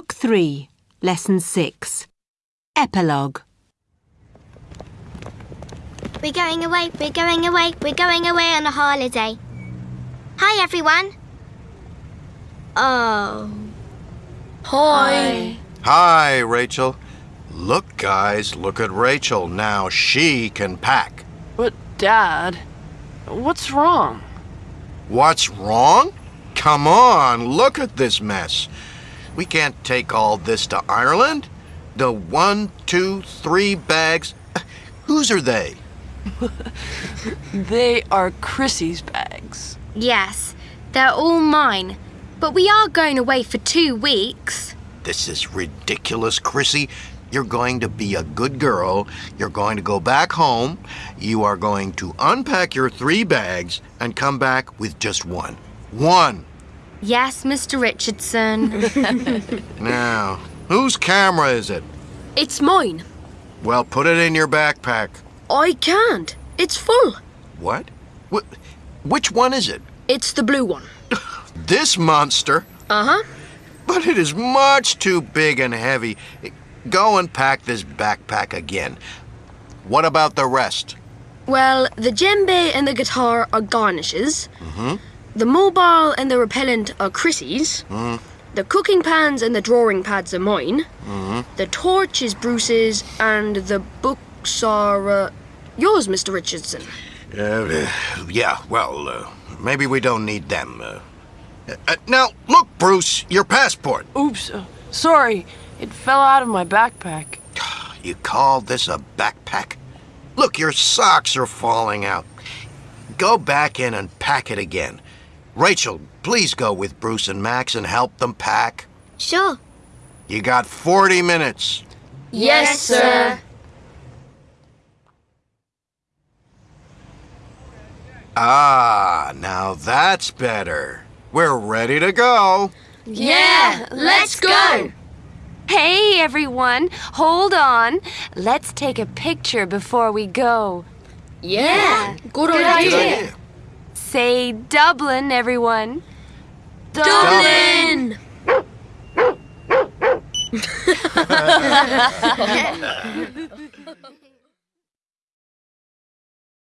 Book 3, Lesson 6. Epilogue. We're going away, we're going away, we're going away on a holiday. Hi, everyone. Oh. Hi. Hi, Rachel. Look, guys, look at Rachel. Now she can pack. But, Dad, what's wrong? What's wrong? Come on, look at this mess. We can't take all this to Ireland. The one, two, three bags. Whose are they? They are Chrissy's bags. Yes, they're all mine. But we are going away for two weeks. This is ridiculous, Chrissy. You're going to be a good girl. You're going to go back home. You are going to unpack your three bags and come back with just one. One. Yes, Mr. Richardson. Now, whose camera is it? It's mine. Well, put it in your backpack. I can't. It's full. What? Wh- which one is it? It's the blue one. This monster? Uh huh. But it is much too big and heavy. Go and pack this backpack again. What about the rest? Well, the djembe and the guitar are garnishes. Mm-hmm. The mobile and the repellent are Chrissy's. Mm. The cooking pans and the drawing pads are mine. Mm-hmm. The torch is Bruce's, and the books are uh, yours, Mr. Richardson. Uh, yeah, well, uh, maybe we don't need them. Uh, uh, now, look, Bruce, your passport. Oops. Uh, sorry. It fell out of my backpack. You call this a backpack? Look, your socks are falling out. Go back in and pack it again. Rachel, please go with Bruce and Max and help them pack. sure. You got 40 minutes. Yes, sir. Ah, now that's better. We're ready to go. Yeah, let's go. Hey everyone, hold on. Let's take a picture before we go. Yeah, good, Good idea. idea. Say Dublin, everyone. Dublin.